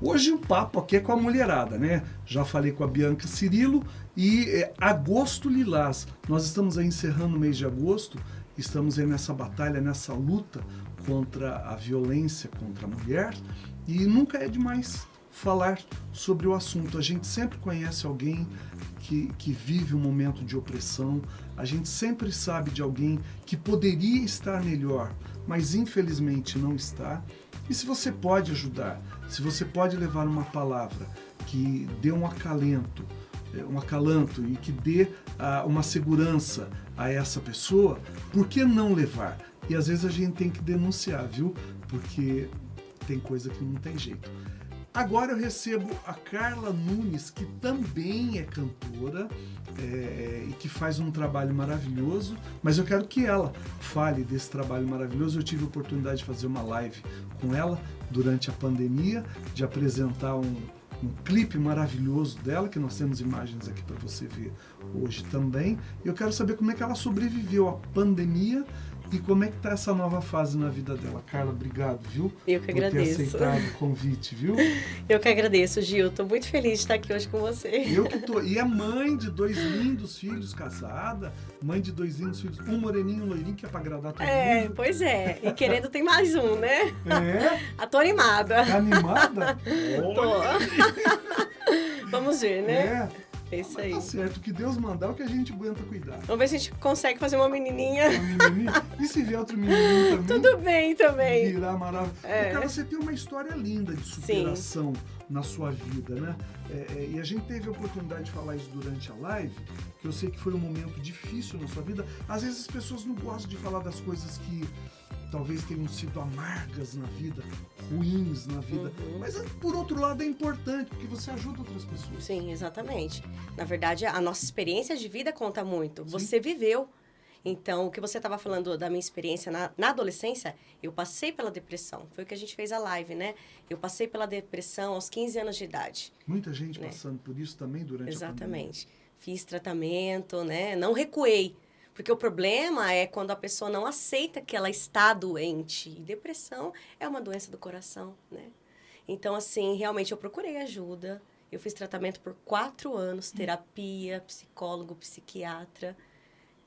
Hoje o papo aqui é com a mulherada, né? Já falei com a Bianca Cirilo e é, agosto lilás. Nós estamos aí encerrando o mês de agosto, estamos aí nessa batalha, nessa luta contra a violência contra a mulher e nunca é demais falar sobre o assunto. A gente sempre conhece alguém que, que vive um momento de opressão, a gente sempre sabe de alguém que poderia estar melhor, mas infelizmente não está. E se você pode ajudar, se você pode levar uma palavra que dê um acalento, é, um acalanto e que dê uh, uma segurança a essa pessoa, por que não levar? E às vezes a gente tem que denunciar, viu? Porque tem coisa que não tem jeito. Agora eu recebo a Carla Nunes, que também é cantora é, e que faz um trabalho maravilhoso, mas eu quero que ela fale desse trabalho maravilhoso. Eu tive a oportunidade de fazer uma live com ela durante a pandemia, de apresentar um, um clipe maravilhoso dela, que nós temos imagens aqui para você ver hoje também. Eu quero saber como é que ela sobreviveu à pandemia e como é que tá essa nova fase na vida dela? Carla, obrigado, viu? Eu que agradeço. Por ter aceitado o convite, viu? Eu que agradeço, Gil. Tô muito feliz de estar aqui hoje com você. Eu que tô. E é mãe de dois lindos filhos, casada, mãe de dois lindos filhos, um moreninho e um loirinho, que é pra agradar todo é, mundo. pois é. E querendo tem mais um, né? É? Ah, tô animada. Tá animada? Tô. Vamos ver, né? É. É isso aí. Tá certo, que Deus mandar, o que a gente aguenta cuidar. Vamos ver se a gente consegue fazer uma menininha. Uma menininha. E se vier outro menininho também? Tudo bem também. Virar maravilhoso. É. Cara, você tem uma história linda de superação Sim. na sua vida, né? É, é, e a gente teve a oportunidade de falar isso durante a live, que eu sei que foi um momento difícil na sua vida. Às vezes as pessoas não gostam de falar das coisas que talvez tenham sido amargas na vida, ruins na vida. Uhum. Mas por outro lado é importante, porque você ajuda outras pessoas. Sim, exatamente. Na verdade, a nossa experiência de vida conta muito. Sim. Você viveu. Então, o que você estava falando da minha experiência na, na, adolescência, eu passei pela depressão. Foi o que a gente fez a live, né? Eu passei pela depressão aos 15 anos de idade. Muita gente né? passando por isso também durante Exatamente. a pandemia. Exatamente. Fiz tratamento, né? Não recuei. Porque o problema é quando a pessoa não aceita que ela está doente. E depressão é uma doença do coração, né? Então, assim, realmente eu procurei ajuda. Eu fiz tratamento por quatro anos, terapia, psicólogo, psiquiatra.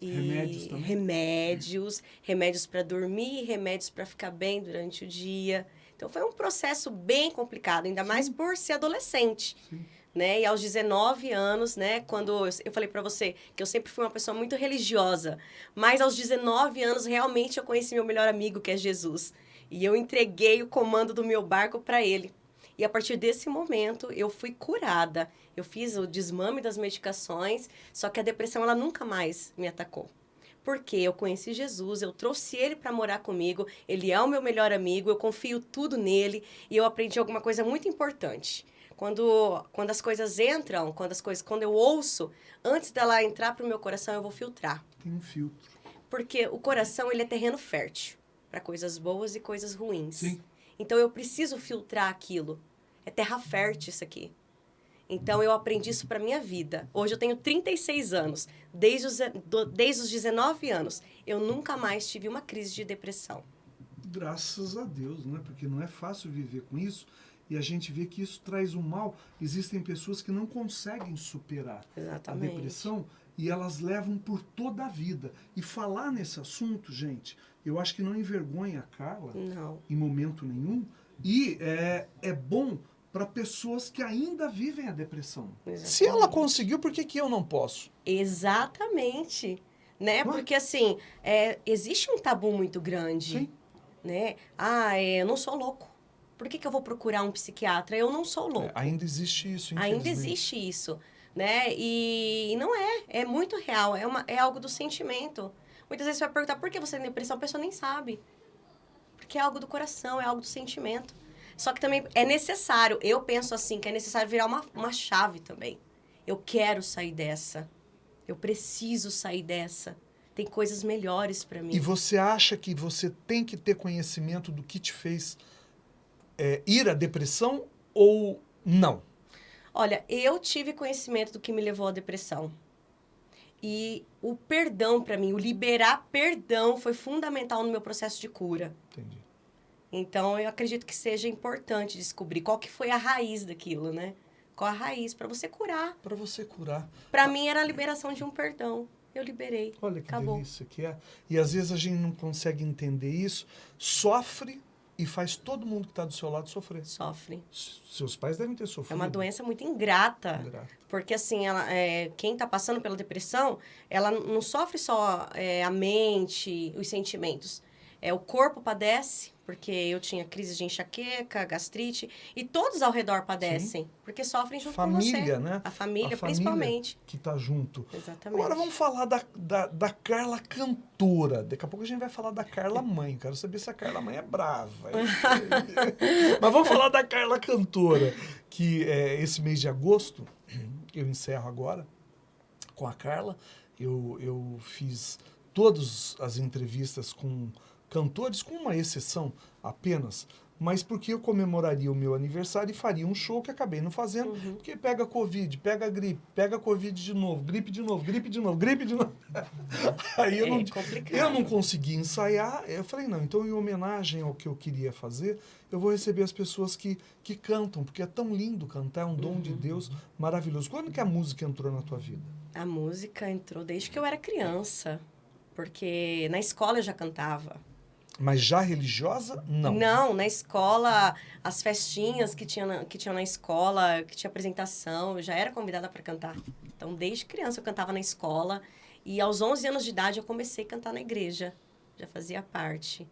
E remédios também? Remédios, remédios para dormir, remédios para ficar bem durante o dia. Então, foi um processo bem complicado, ainda Sim. mais por ser adolescente. Sim né? E aos 19 anos, né, quando eu falei para você que eu sempre fui uma pessoa muito religiosa, mas aos 19 anos realmente eu conheci meu melhor amigo, que é Jesus. E eu entreguei o comando do meu barco para ele. E a partir desse momento eu fui curada. Eu fiz o desmame das medicações, só que a depressão ela nunca mais me atacou. Porque eu conheci Jesus, eu trouxe ele para morar comigo, ele é o meu melhor amigo, eu confio tudo nele e eu aprendi alguma coisa muito importante quando, quando as coisas entram, quando as coisas, quando eu ouço, antes dela entrar para o meu coração, eu vou filtrar. Tem um filtro. Porque o coração, ele é terreno fértil para coisas boas e coisas ruins. Sim. Então eu preciso filtrar aquilo. É terra fértil isso aqui. Então eu aprendi isso para minha vida. Hoje eu tenho 36 anos. Desde os, desde os 19 anos, eu nunca mais tive uma crise de depressão. Graças a Deus, né? Porque não é fácil viver com isso e a gente vê que isso traz um mal. Existem pessoas que não conseguem superar Exatamente. a depressão e elas levam por toda a vida. E falar nesse assunto, gente, eu acho que não envergonha a Carla não. em momento nenhum. E é, é bom para pessoas que ainda vivem a depressão. Exatamente. Se ela conseguiu, por que, que eu não posso? Exatamente. Né? Porque assim, é, existe um tabu muito grande. Sim. Né? Ah, é, eu não sou louco. Por que, que eu vou procurar um psiquiatra? Eu não sou louco. É, ainda existe isso, Ainda existe isso, né? E, e não é, é muito real, é, uma, é algo do sentimento. Muitas vezes você vai perguntar por que você tem depressão, a pessoa nem sabe. Porque é algo do coração, é algo do sentimento. Só que também é necessário, eu penso assim, que é necessário virar uma, uma chave também. Eu quero sair dessa. Eu preciso sair dessa. Tem coisas melhores para mim. E você acha que você tem que ter conhecimento do que te fez é, ir à depressão ou não? Olha, eu tive conhecimento do que me levou à depressão. E o perdão para mim, o liberar perdão foi fundamental no meu processo de cura. Entendi. Então eu acredito que seja importante descobrir qual que foi a raiz daquilo, né? Qual a raiz para você curar. Para você curar. Para mim era a liberação de um perdão. Eu liberei. Olha que Acabou. delícia que é. E às vezes a gente não consegue entender isso, sofre e faz todo mundo que está do seu lado sofrer. Sofre. Seus pais devem ter sofrido. É uma doença muito ingrata. Ingrata. Porque, assim, ela, é, quem está passando pela depressão, ela não sofre só é, a mente, os sentimentos. É, o corpo padece, porque eu tinha crise de enxaqueca, gastrite, e todos ao redor padecem, porque sofrem junto com Família, você. né? A família, A família. principalmente. Que está junto. Exatamente. Agora vamos falar da, da, da Carla cantora. Daqui a pouco a gente vai falar da Carla mãe. Quero saber se a Carla mãe é brava. Mas vamos falar da Carla cantora. Que é, esse mês de agosto, eu encerro agora com a Carla. Eu, eu fiz todas as entrevistas com cantores, com uma exceção apenas, mas porque eu comemoraria o meu aniversário e faria um show que acabei não fazendo, Uhum. porque pega Covid, pega gripe, pega Covid de novo, gripe de novo, gripe de novo, gripe de novo. Aí eu é não, complicado. eu não consegui ensaiar, eu falei, não, então em homenagem ao que eu queria fazer, eu vou receber as pessoas que, que cantam, porque é tão lindo cantar, é um dom Uhum. de Deus maravilhoso. Quando que a música entrou na tua vida? A música entrou desde que eu era criança, porque na escola eu já cantava. Mas já religiosa? Não. Não, na escola, as festinhas que tinha na, que tinha na escola, que tinha apresentação, eu já era convidada para cantar. Então, desde criança eu cantava na escola e aos 11 anos de idade eu comecei a cantar na igreja. Já fazia parte,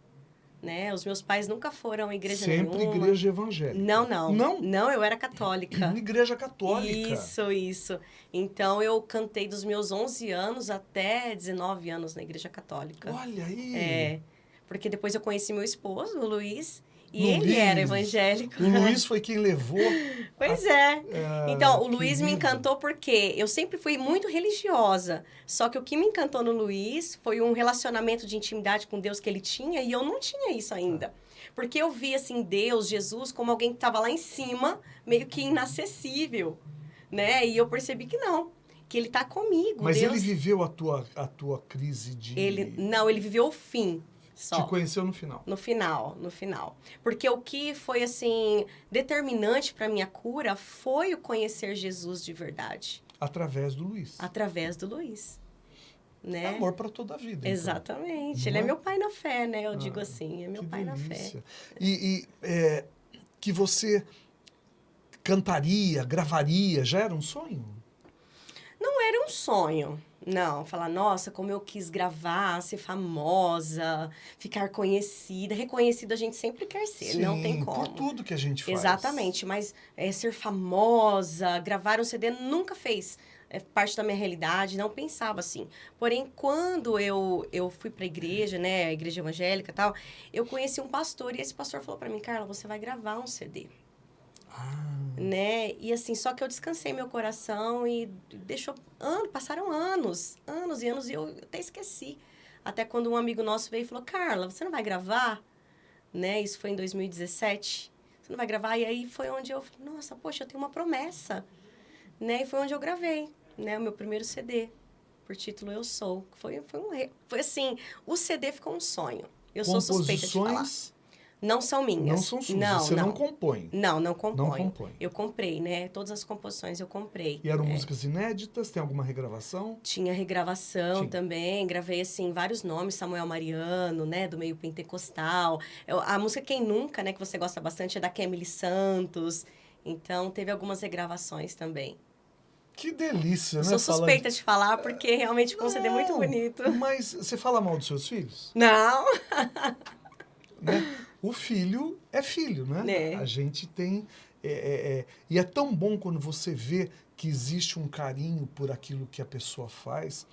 né? Os meus pais nunca foram à igreja Sempre nenhuma. igreja evangélica. Não, não. Não? Não, eu era católica. Igreja católica. Isso, isso. Então, eu cantei dos meus 11 anos até 19 anos na igreja católica. Olha aí. É, porque depois eu conheci meu esposo, o Luiz, e Luiz. ele era evangélico. O Luiz foi quem levou. Pois é. ah, Então, o Luiz me encantou porque eu sempre fui muito religiosa. Só que o que me encantou no Luiz foi um relacionamento de intimidade com Deus que ele tinha e eu não tinha isso ainda. Porque eu vi, assim, Deus, Jesus, como alguém que estava lá em cima, meio que inacessível, né? E eu percebi que não, que ele tá comigo. Mas Deus, ele viveu a tua, a tua crise de. ele- Não, ele viveu o fim só. Te conheceu no final. No final, no final. Porque o que foi, assim, determinante para minha cura foi o conhecer Jesus de verdade. Através do Luiz. Através do Luiz. É Né? amor para toda a vida. então. Exatamente. Não Ele é? é meu pai na fé, né? Eu Ah, digo assim, é meu pai na fé. delícia. E, e, é, que você cantaria, gravaria, já era um sonho? Não era um sonho. Não, falar, nossa, como eu quis gravar, ser famosa, ficar conhecida. Reconhecida a gente sempre quer ser, não tem como. por tudo que a gente faz. Exatamente, mas é, ser famosa, gravar um CD nunca fez é, parte da minha realidade, não pensava assim. Porém, quando eu, eu fui para a igreja, né, a igreja evangélica e tal, eu conheci um pastor e esse pastor falou para mim, Carla, você vai gravar um CD. Ah, Né? E assim, só que eu descansei meu coração e deixou anos, passaram anos, anos e anos e eu até esqueci. Até quando um amigo nosso veio e falou: "Carla, você não vai gravar?" Né? Isso foi em 2017. Você não vai gravar? E aí foi onde eu, falei, nossa, poxa, eu tenho uma promessa. Né? E foi onde eu gravei, né, o meu primeiro CD, por título Eu Sou. Foi foi um foi assim, o CD ficou um sonho. Eu sou suspeita de falar. Não são minhas. não são suas. Não, você não, não. compõe. Não, não componho. Não compõe. Eu comprei, né? Todas as composições eu comprei. E eram É. músicas inéditas? Tem alguma regravação? Tinha regravação também, gravei, assim, vários nomes, Samuel Mariano, né, do meio pentecostal. Eu- a música Quem Nunca, né, que você gosta bastante, é da Kemily Santos. Então, teve algumas regravações também. Que delícia, né? sou suspeita de falar, porque realmente ficou um CD muito bonito. Mas você fala mal dos seus filhos? Não! né? O filho é filho, né? É. A gente tem. é, é, é, e é tão bom quando você vê que existe um carinho por aquilo que a pessoa faz,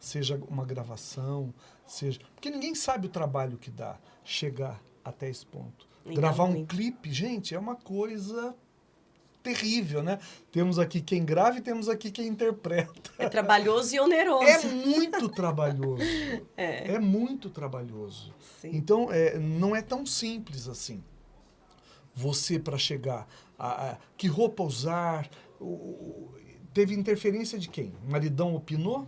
seja uma gravação, seja. Porque ninguém sabe o trabalho que dá chegar até esse ponto. Legal, Gravar um clipe, gente, é uma coisa terrível, né? Temos aqui quem grava e temos aqui quem interpreta. É trabalhoso e oneroso. É muito trabalhoso. É, É muito trabalhoso. sim. Então, é, não é tão simples assim. Você, para chegar a, a- Que roupa usar? O- o- teve interferência de quem? O maridão opinou?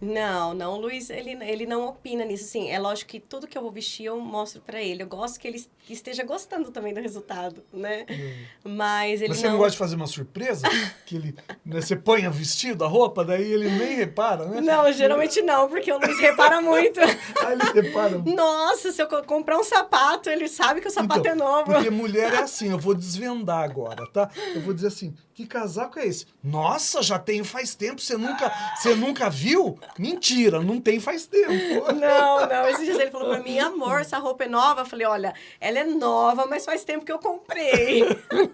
Não, não, o Luiz, ele, ele não opina nisso, assim, é lógico que tudo que eu vou vestir eu mostro para ele, eu gosto que ele esteja gostando também do resultado, né, hum. mas ele Mas você não... gosta de fazer uma surpresa? que ele, né, você põe o vestido, a roupa, daí ele nem repara, né? Não, geralmente não, porque o Luiz repara muito. ah, ele repara? Nossa, se eu comprar um sapato, ele sabe que o sapato então, é novo. Porque mulher é assim, eu vou desvendar agora, tá? Eu vou dizer assim, que casaco é esse? Nossa, já tenho faz tempo, você nunca, você nunca viu? Mentira, não tem faz tempo. Não, não. Esses dias ele falou pra mim, amor, essa roupa é nova? Eu falei, olha, ela é nova, mas faz tempo que eu comprei.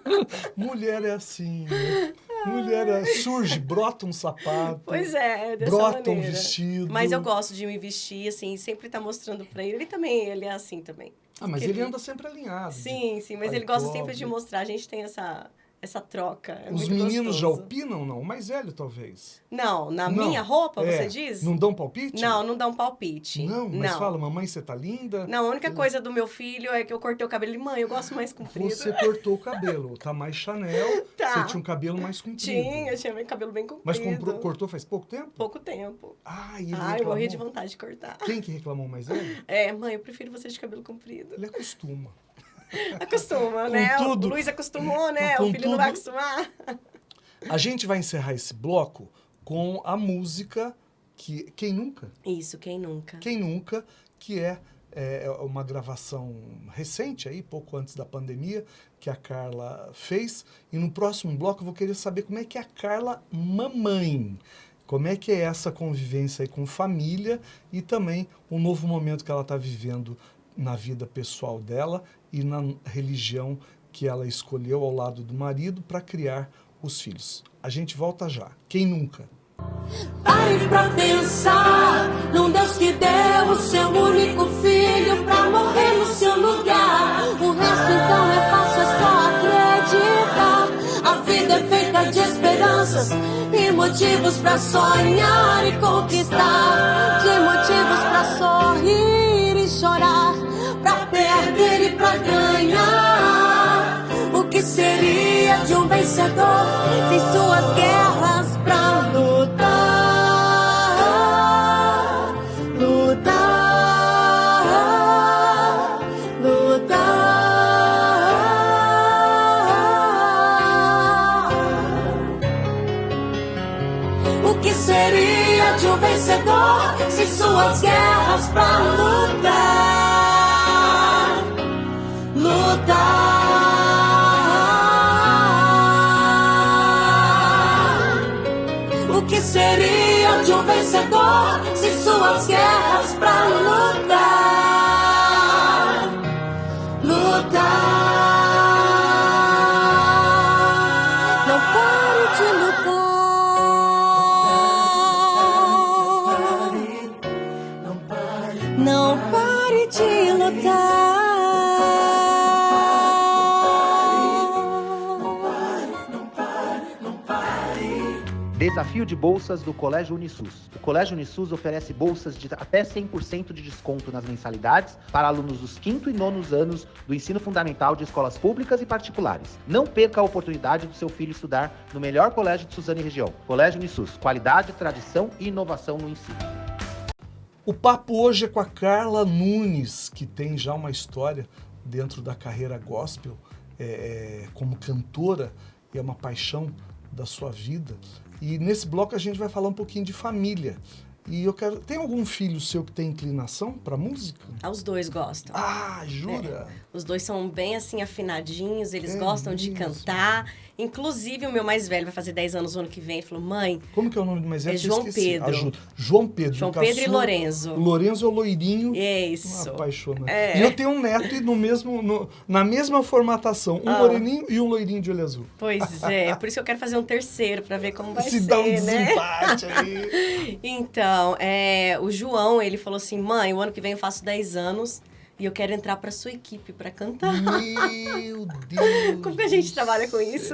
Mulher é assim, né? Mulher é, surge, brota um sapato. Pois é, dessa brota maneira. um vestido. Mas eu gosto de me vestir, assim, sempre tá mostrando pra ele. Ele também, ele é assim também. Ah, mas ele, ele anda sempre alinhado. Sim, sim, mas ele gosta sempre de mostrar. A gente tem essa essa troca. É Os meninos gostoso. já opinam, não? O mais velho, talvez. Não, na não. minha roupa, é. você diz? Não dão palpite? Não, não dão palpite. Não, mas não. fala, mamãe, você tá linda? Não, a única coisa do meu filho é que eu cortei o cabelo. Ele, mãe, eu gosto mais comprido. Você cortou o cabelo, tá mais Chanel, tá. você tinha um cabelo mais comprido. Tinha, eu tinha meu cabelo bem comprido. Mas comprou, cortou faz pouco tempo? Pouco tempo. Ah, e ele Ah, eu morri de vontade de cortar. Quem que reclamou mais velho? É, mãe, eu prefiro você de cabelo comprido. Ele acostuma. Acostuma, né? Tudo, o Luiz acostumou, né? O filho tudo, não vai acostumar. A gente vai encerrar esse bloco com a música que Quem Nunca? Isso, Quem Nunca. Quem Nunca, que é, é uma gravação recente aí, pouco antes da pandemia, que a Carla fez. E no próximo bloco eu vou querer saber como é que é a Carla mamãe. Como é que é essa convivência aí com família e também o novo momento que ela está vivendo na vida pessoal dela e na religião que ela escolheu ao lado do marido para criar os filhos. A gente volta já. Quem nunca? Pare pra pensar num Deus que deu o seu único filho pra morrer no seu lugar. O resto então é fácil, é só acreditar. A vida é feita de esperanças e motivos pra sonhar e conquistar. De motivos de um vencedor sem suas guerras pra lutar? Lutar, lutar. O que seria de um vencedor sem suas guerras pra lutar? Guerras pra lutar? Desafio de bolsas do Colégio Unisus. O Colégio Unisus oferece bolsas de até 100% de desconto nas mensalidades para alunos dos quinto e nonos anos do ensino fundamental de escolas públicas e particulares. Não perca a oportunidade do seu filho estudar no melhor colégio de Suzano e região. Colégio Unisus, qualidade, tradição e inovação no ensino. O papo hoje é com a Carla Nunes, que tem já uma história dentro da carreira gospel, é, é como cantora, e é uma paixão da sua vida. E nesse bloco a gente vai falar um pouquinho de família. E eu quero. Tem algum filho seu que tem inclinação para música? Ah, os dois gostam. Ah, jura? É. Os dois são bem assim afinadinhos, eles é gostam mesmo. de cantar. Inclusive, o meu mais velho vai fazer 10 anos no ano que vem. Ele falou, mãe. Como que é o nome do mais velho? É João Pedro. Ajuda. João Pedro. João Pedro e Lorenzo. Lorenzo é o loirinho. Isso. Apaixonante. É. E eu tenho um neto e no mesmo, no, na mesma formatação. Um ah. loirinho e um loirinho de olho azul. Pois é. Por isso que eu quero fazer um terceiro, para ver como vai Se ser. Se dá um né? desempate aí. então, é, o João, ele falou assim: mãe, o ano que vem eu faço 10 anos. E eu quero entrar para sua equipe para cantar. Meu Deus! Como que a gente trabalha com isso?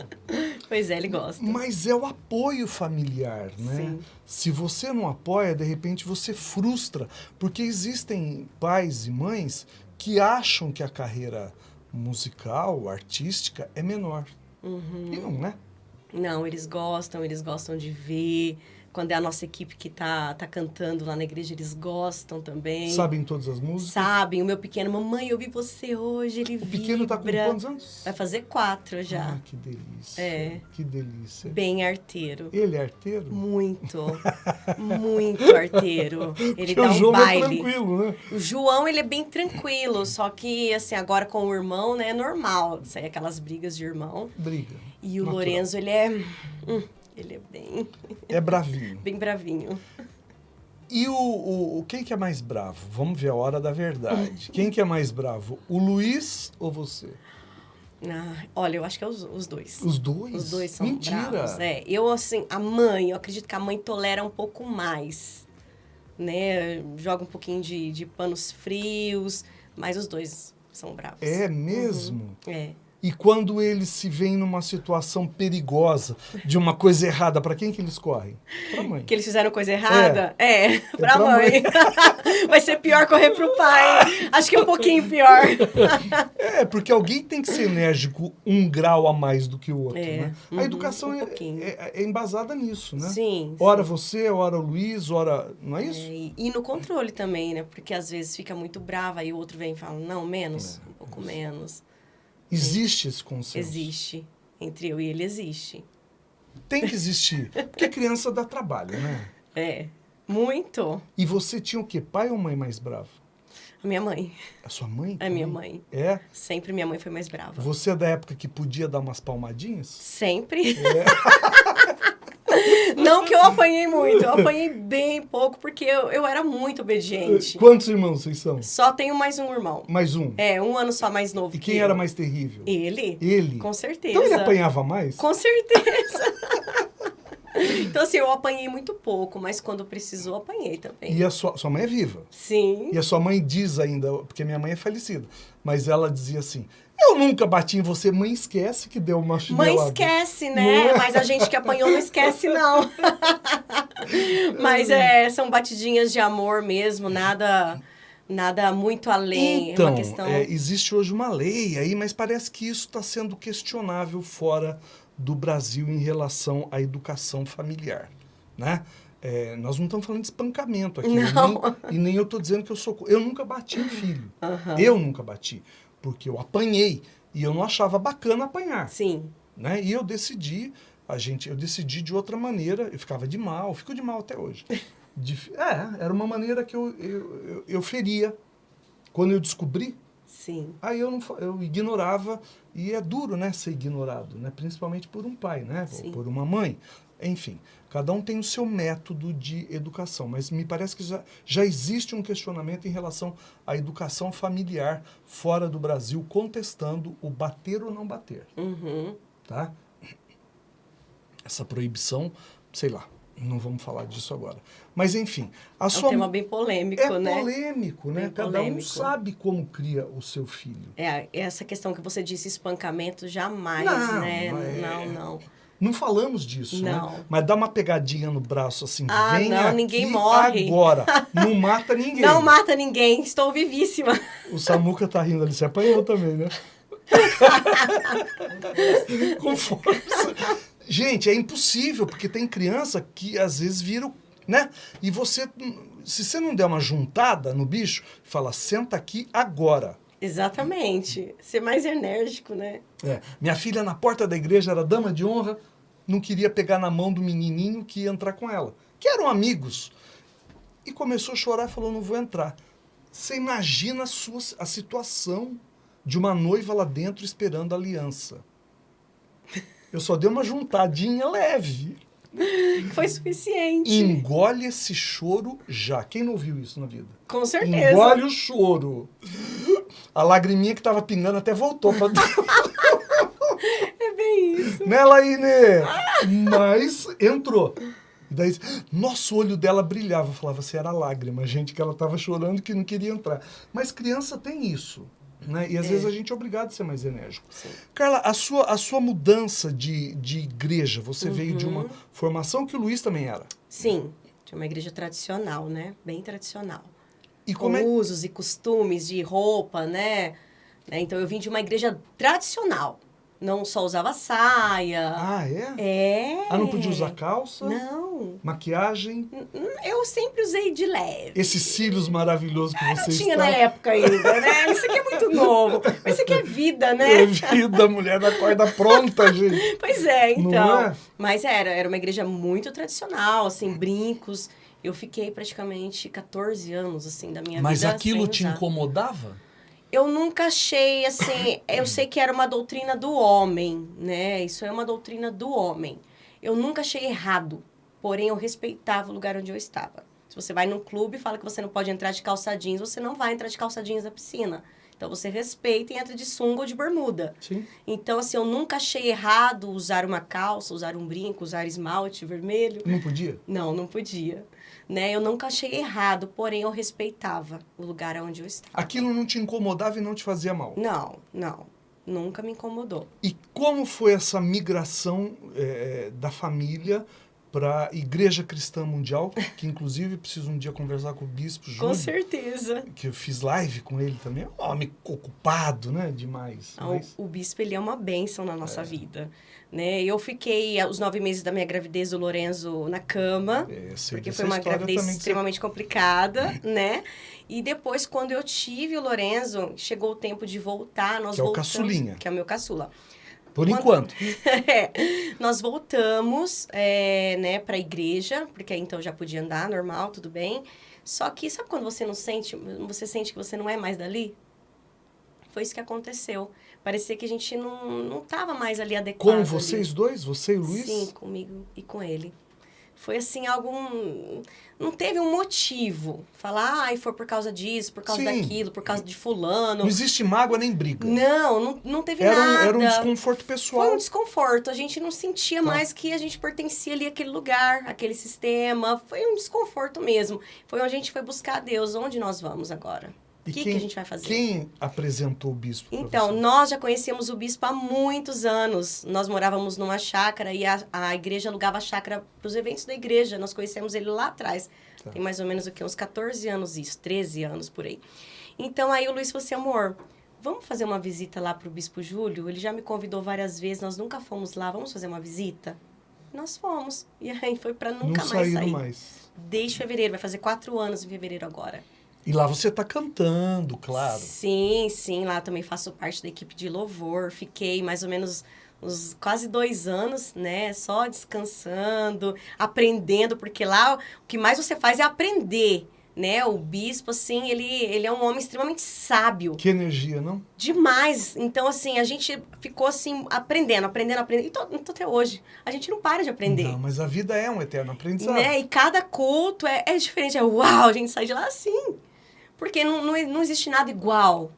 pois é, ele gosta. Mas é o apoio familiar, né? Sim. Se você não apoia, de repente você frustra. Porque existem pais e mães que acham que a carreira musical, artística, é menor. Uhum. E não, né? Não, eles gostam, eles gostam de ver Quando é a nossa equipe que tá, tá cantando lá na igreja, eles gostam também. Sabem todas as músicas? Sabem. O meu pequeno, mamãe, eu vi você hoje, ele O pequeno tá com vibra." quantos anos? Vai fazer quatro já. Ah, que delícia. É. Que delícia. Bem arteiro. Ele é arteiro? Muito. muito arteiro. Ele Porque dá o um João é baile. tranquilo, né? O João, ele é bem tranquilo, só que, assim, agora com o irmão, né, é normal. Sair aquelas brigas de irmão. Briga. E o Natural. Lorenzo, ele é... hum, ele é bem, É bravinho. bem bravinho. E o, o, o- quem que é mais bravo? Vamos ver a hora da verdade. Quem que é mais bravo? O Luiz ou você? Ah, olha, eu acho que é os, os dois. Os dois? Os dois são Mentira. bravos. É, eu, assim, a mãe, eu acredito que a mãe tolera um pouco mais. Né? Joga um pouquinho de, de panos frios, mas os dois são bravos. É mesmo? É. E quando eles se veem numa situação perigosa, de uma coisa errada, para quem que eles correm? Pra mãe. Que eles fizeram coisa errada? É, pra, pra mãe. Vai ser pior correr pro pai. Acho que é um pouquinho pior. É, porque alguém tem que ser enérgico um grau a mais do que o outro, É, né? uhum, a educação um é, é- é embasada nisso, né? Sim. Ora você, ora o Luiz, ora... Não é isso? É, e, e no controle também, né? Porque às vezes fica muito brava e o outro vem e fala, não, menos, É, um pouco menos. Existe esse consenso. Existe. Entre eu e ele existe. Tem que existir. Porque criança dá trabalho, né? É. Muito. E você tinha o quê? Pai ou mãe mais bravo? A minha mãe. A sua mãe? A minha mãe. É? Sempre minha mãe foi mais brava. Você é da época que podia dar umas palmadinhas? Sempre. É. Não que eu apanhei muito, eu apanhei bem pouco, porque eu, eu era muito obediente. Quantos irmãos vocês são? Só tenho mais um irmão. Mais um. É, um ano só mais novo E que quem eu. era mais terrível? Ele? Ele? Com certeza. Então ele apanhava mais? Com certeza. então, assim, eu apanhei muito pouco, mas quando precisou, apanhei também. E a sua, sua mãe é viva. Sim. E a sua mãe diz ainda, porque minha mãe é falecida, mas ela dizia assim: Eu nunca bati em você. Mãe, esquece que deu uma Mãe chinelada. esquece, Não né? é? Mas a gente que apanhou não esquece, não. Mas é, são batidinhas de amor mesmo, nada, nada muito além. é Então, uma questão. é, existe hoje uma lei aí, mas parece que isso está sendo questionável fora do Brasil em relação à educação familiar, né? É, nós não estamos falando de espancamento aqui. Não. Nem, e nem eu estou dizendo que eu sou... Eu nunca bati em filho. Aham. Eu nunca bati. Porque eu apanhei. E eu não achava bacana apanhar. Sim. né? E eu decidi, a gente, eu decidi de outra maneira, eu ficava de mal, fico de mal até hoje. De- é, era uma maneira que eu, eu, eu, eu feria. Quando eu descobri, Sim. aí eu, não, eu ignorava, e é duro, né, ser ignorado, né? Principalmente por um pai, né? Ou por uma mãe. Enfim, cada um tem o seu método de educação, mas me parece que já, já existe um questionamento em relação à educação familiar fora do Brasil, contestando o bater ou não bater Uhum. tá? Essa proibição, sei lá, não vamos falar disso agora. Mas enfim, a É um sua tema bem polêmico, é né? polêmico, né? Bem Cada um polêmico. sabe como cria o seu filho. É, essa questão que você disse, espancamento, jamais, Não, né? é- Não, não. Não falamos disso, Não. né? Mas dá uma pegadinha no braço assim, Ah, vem não, ninguém morre. agora. Não mata ninguém. Não mata ninguém, estou vivíssima. O Samuca tá rindo ali, você apanhou também, né? Com força. Gente, é impossível, porque tem criança que às vezes vira, né? E você, se você não der uma juntada no bicho, fala, senta aqui agora. Exatamente. Ser mais enérgico, né? É, minha filha na porta da igreja era dama de honra, não queria pegar na mão do menininho que ia entrar com ela, que eram amigos. E começou a chorar e falou, não vou entrar. Você imagina a, sua, a situação de uma noiva lá dentro esperando a aliança. Eu só dei uma juntadinha leve. Foi suficiente. Engole esse choro já. Quem não ouviu isso na vida? Com certeza. Engole o choro. A lagriminha que tava pingando até voltou pra dentro. É bem isso. né, Laine? Mas entrou. E daí, nosso olho dela brilhava. Eu falava se era lágrima, gente, que ela tava chorando que não queria entrar. Mas criança tem isso. Né? E às É. vezes a gente é obrigado a ser mais enérgico. Sim. Carla, a sua, a sua mudança de, de igreja, você veio de Uhum. uma formação que o Luiz também era. Sim, de uma igreja tradicional, né? Bem tradicional. E Com como é, usos e costumes de roupa, né? Né? Então eu vim de uma igreja tradicional. Não só usava saia. Ah, é? É. Ah, não podia usar calça? Não. Não. Maquiagem, Eu sempre usei de leve. esses cílios maravilhosos que Não você tinha está... na época ainda, né? Isso aqui é muito novo. Mas isso aqui é vida, É né? vida, mulher da corda pronta, gente. Pois é, Não então. é? Mas era, era uma igreja muito tradicional, assim, brincos. Eu fiquei praticamente 14 anos, assim, da minha Mas vida. aquilo sem te incomodava? Eu nunca achei, assim, eu sei que era uma doutrina do homem, né? Isso é uma doutrina do homem. Eu nunca achei errado, porém eu respeitava o lugar onde eu estava. Se você vai num clube e fala que você não pode entrar de calça jeans, você não vai entrar de calça jeans na piscina. Então você respeita e entra de sunga ou de bermuda. Sim. Então, assim, eu nunca achei errado usar uma calça, usar um brinco, usar esmalte vermelho. Não podia? Não, não podia. Né? Eu nunca achei errado, porém eu respeitava o lugar onde eu estava. Aquilo não te incomodava e não te fazia mal. Não, não. Nunca me incomodou. E como foi essa migração eh, da família para a Igreja Cristã Mundial, que inclusive preciso um dia conversar com o Bispo Com Júlio, certeza. que eu fiz live com ele também. É um homem ocupado, né? Demais. Ah, Mas- O, bispo, ele é uma bênção na nossa vida. Né? Eu fiquei os nove meses da minha gravidez do Lorenzo na cama. é, Porque foi uma gravidez que você- extremamente complicada, né? E depois, quando eu tive o Lorenzo, chegou o tempo de voltar. Nós Que é o voltamos, caçulinha. Que é o meu caçula. Por Quando- enquanto. É, nós voltamos, é, né, pra igreja, porque aí então já podia andar normal, tudo bem. Só que sabe quando você não sente, você sente que você não é mais dali? Foi isso que aconteceu. Parecia que a gente não, não tava mais ali adequado. Com ali. vocês dois, você e o Luiz? Sim, comigo e com ele. Foi assim, algo. um- Não teve um motivo. Falar, ai, foi por causa disso, por causa Sim. daquilo, por causa de fulano. Não existe mágoa nem briga. Não, não, não teve Era um, nada. era um desconforto Foi pessoal. um desconforto. A gente não sentia Tá. mais que a gente pertencia ali àquele lugar, àquele sistema. Foi um desconforto mesmo. Foi onde a gente foi buscar a Deus. Onde nós vamos agora? E que, quem- que a gente vai fazer? Quem apresentou o bispo? Então, nós já conhecíamos o bispo há muitos anos. Nós morávamos numa chácara e a, a igreja alugava a chácara para os eventos da igreja. Nós conhecemos ele lá atrás. Tá. Tem mais ou menos o que? Uns 14 anos isso, 13 anos por aí. Então, aí o Luiz falou assim, amor, vamos fazer uma visita lá para o bispo Júlio? Ele já me convidou várias vezes, nós nunca fomos lá, vamos fazer uma visita? Nós fomos. E aí foi para nunca não mais sair. mais. Desde fevereiro, vai fazer quatro anos em fevereiro agora. E lá você tá cantando, claro. Sim, sim, lá também faço parte da equipe de louvor. Fiquei mais ou menos uns quase dois anos, né? Só descansando, aprendendo, porque lá o que mais você faz é aprender, né? O bispo, assim, ele, ele é um homem extremamente sábio. Que energia, não? Demais. Então, assim, a gente ficou, assim, aprendendo, aprendendo, aprendendo. E tô, tô até hoje. A gente não para de aprender. Não, mas a vida é um eterno aprendizado. Né? E cada culto é, é diferente. É uau, a gente sai de lá assim. Porque não, não, não existe nada igual.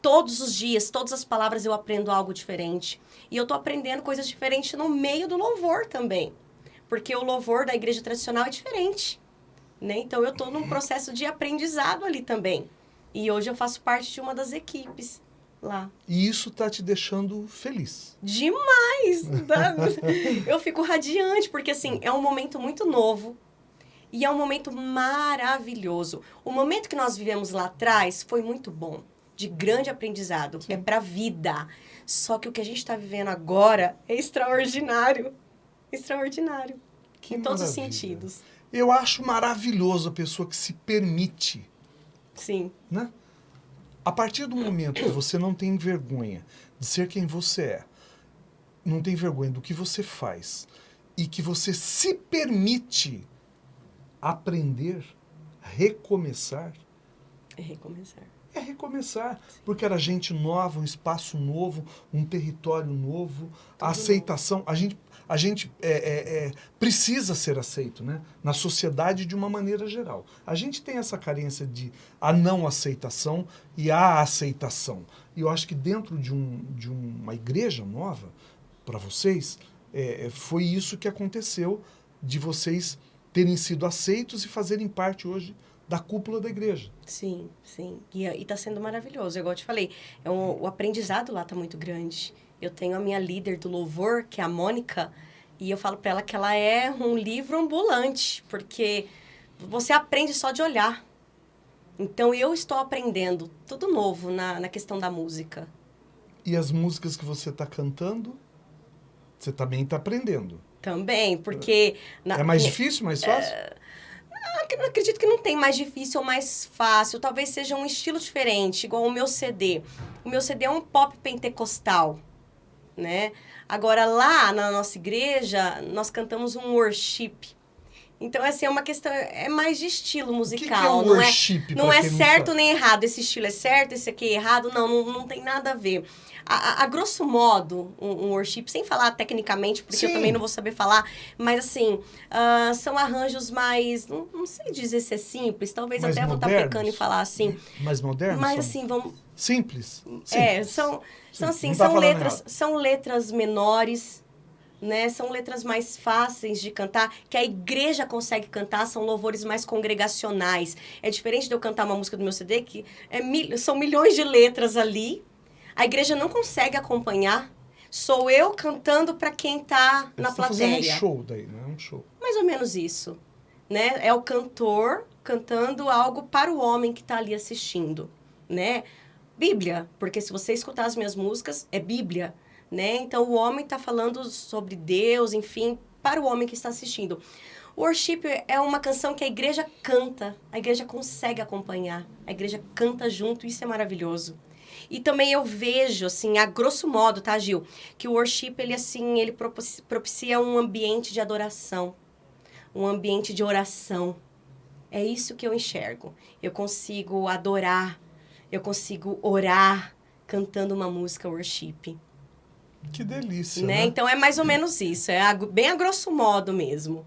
Todos os dias, todas as palavras eu aprendo algo diferente. E eu tô aprendendo coisas diferentes no meio do louvor também. Porque o louvor da igreja tradicional é diferente. Né? Então eu tô num processo de aprendizado ali também. E hoje eu faço parte de uma das equipes lá. E isso tá te deixando feliz. Demais! Eu fico radiante, porque assim, é um momento muito novo e é um momento maravilhoso. O momento que nós vivemos lá atrás foi muito bom, de grande aprendizado, é pra vida. Só que o que a gente está vivendo agora é extraordinário. Extraordinário. Que em todos os sentidos. Eu acho maravilhoso a pessoa que se permite, Sim, né? A partir do momento que você não tem vergonha de ser quem você é, não tem vergonha do que você faz e que você se permite aprender, recomeçar, é recomeçar. é recomeçar, porque era gente nova, um espaço novo, um território novo, a aceitação. A gente, a gente é, é, é, precisa ser aceito, né? Na sociedade de uma maneira geral. A gente tem essa carência de a não aceitação e a aceitação. E eu acho que dentro de, um, de uma igreja nova, para vocês, é, é, foi isso que aconteceu de vocês terem sido aceitos e fazerem parte hoje da cúpula da igreja. Sim, sim. E, e tá sendo maravilhoso. Igual eu te falei, é um, o aprendizado lá tá muito grande. Eu tenho a minha líder do louvor, que é a Mônica, e eu falo para ela que ela é um livro ambulante, porque você aprende só de olhar. Então eu estou aprendendo tudo novo na, na questão da música. E as músicas que você está cantando, você também está aprendendo. Também, porque... na- É mais difícil, mais fácil? Eu acredito que não tem mais difícil ou mais fácil. Talvez seja um estilo diferente, igual o meu CD. O meu CD é um pop pentecostal, né? Agora, lá na nossa igreja, nós cantamos um worship. Então, assim, é uma questão... É mais de estilo o que, que é musical, não é... Não é certo sabe? nem errado. Esse estilo é certo, esse aqui é errado. Não, não, não tem nada a ver. A, a- a grosso modo, um, um worship, sem falar tecnicamente, porque eu Sim. também não vou saber falar, mas assim, ah, são arranjos mais. Não, não sei dizer se é simples, talvez Mais até vou estar modernos? pecando em falar assim. Mais moderno? Mas são? assim, vamos. Simples? É, Simples. são, são Sim, assim, não tá são falando letras, errado. são letras menores, né? São letras mais fáceis de cantar, que a igreja consegue cantar, são louvores mais congregacionais. É diferente de eu cantar uma música do meu CD, que é mil- são milhões de letras ali. A igreja não consegue acompanhar. Sou eu cantando para quem tá na tá fazendo um plateia. show daí, não é um show. Mais ou menos isso, né? É o cantor cantando algo para o homem que está ali assistindo, né? Bíblia, porque se você escutar as minhas músicas, é Bíblia, né? Então o homem está falando sobre Deus, enfim, para o homem que está assistindo. Worship é uma canção que a igreja canta, a igreja consegue acompanhar, a igreja canta junto, isso é maravilhoso. E também eu vejo, assim, a grosso modo, tá, Gil? Que o worship, ele, assim, ele propici- propicia um ambiente de adoração, um ambiente de oração. É isso que eu enxergo. Eu consigo adorar, eu consigo orar cantando uma música worship, Que delícia, né? né? Então é mais ou menos isso, é bem a grosso modo mesmo.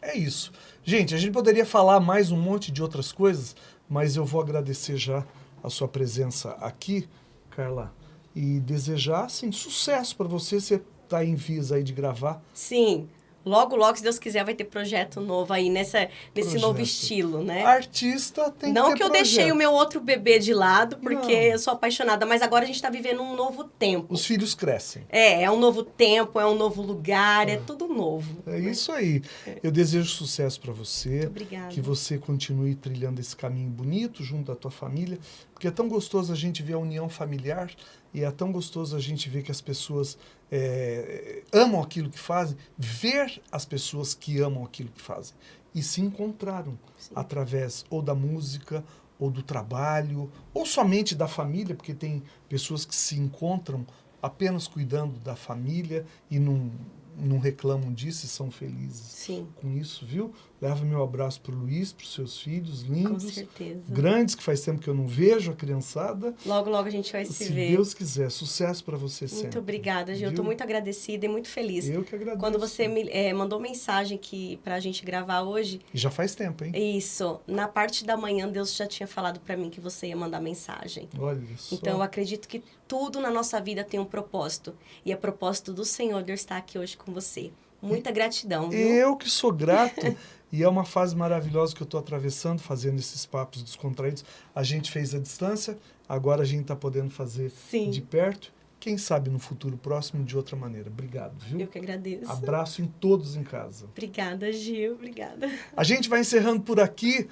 É isso. Gente, a gente poderia falar mais um monte de outras coisas, mas eu vou agradecer já a sua presença aqui, Carla, e desejar, assim, sucesso para você. Você tá em vias aí de gravar. Sim. Logo, logo, se Deus quiser, vai ter projeto novo aí nessa, nesse Projeto. novo estilo, né? Artista tem Não que ter que eu projeto. deixei o meu outro bebê de lado, porque Não. eu sou apaixonada, mas agora a gente tá vivendo um novo tempo. Os filhos crescem. É, é um novo tempo, é um novo lugar, é tudo novo. É isso aí. Eu desejo sucesso para você. Muito obrigada. Que você continue trilhando esse caminho bonito junto à tua família, porque é tão gostoso a gente ver a união familiar e é tão gostoso a gente ver que as pessoas é, amam aquilo que fazem, ver as pessoas que amam aquilo que fazem e se encontraram Sim. através ou da música ou do trabalho ou somente da família, porque tem pessoas que se encontram apenas cuidando da família e não, não reclamam disso e são felizes Sim, com isso, viu? Leva meu abraço pro Luiz, pros seus filhos com lindos, certeza. grandes, que faz tempo que eu não vejo a criançada. Logo, logo a gente vai se, Se ver. Deus quiser, sucesso para você sempre. Muito obrigada, Gil. Eu viu? muito agradecida e muito feliz. Eu que agradeço. Quando você me eh, mandou mensagem que pra gente gravar hoje, E já faz tempo, hein? isso, na parte da manhã Deus já tinha falado pra mim que você ia mandar mensagem. Olha só. Então eu acredito que tudo na nossa vida tem um propósito. E é propósito do Senhor de eu estar aqui hoje com você. Muita gratidão, viu? Eu que sou grato. e é uma fase maravilhosa que eu estou atravessando, fazendo esses papos descontraídos. A gente fez à distância, agora a gente está podendo fazer Sim. de perto. Quem sabe no futuro próximo de outra maneira. Obrigado, viu? Eu que agradeço. Abraço em todos em casa. Obrigada, Gil. Obrigada. A gente vai encerrando por aqui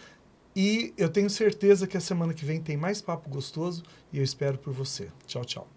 e eu tenho certeza que a semana que vem tem mais papo gostoso e eu espero por você. Tchau, tchau.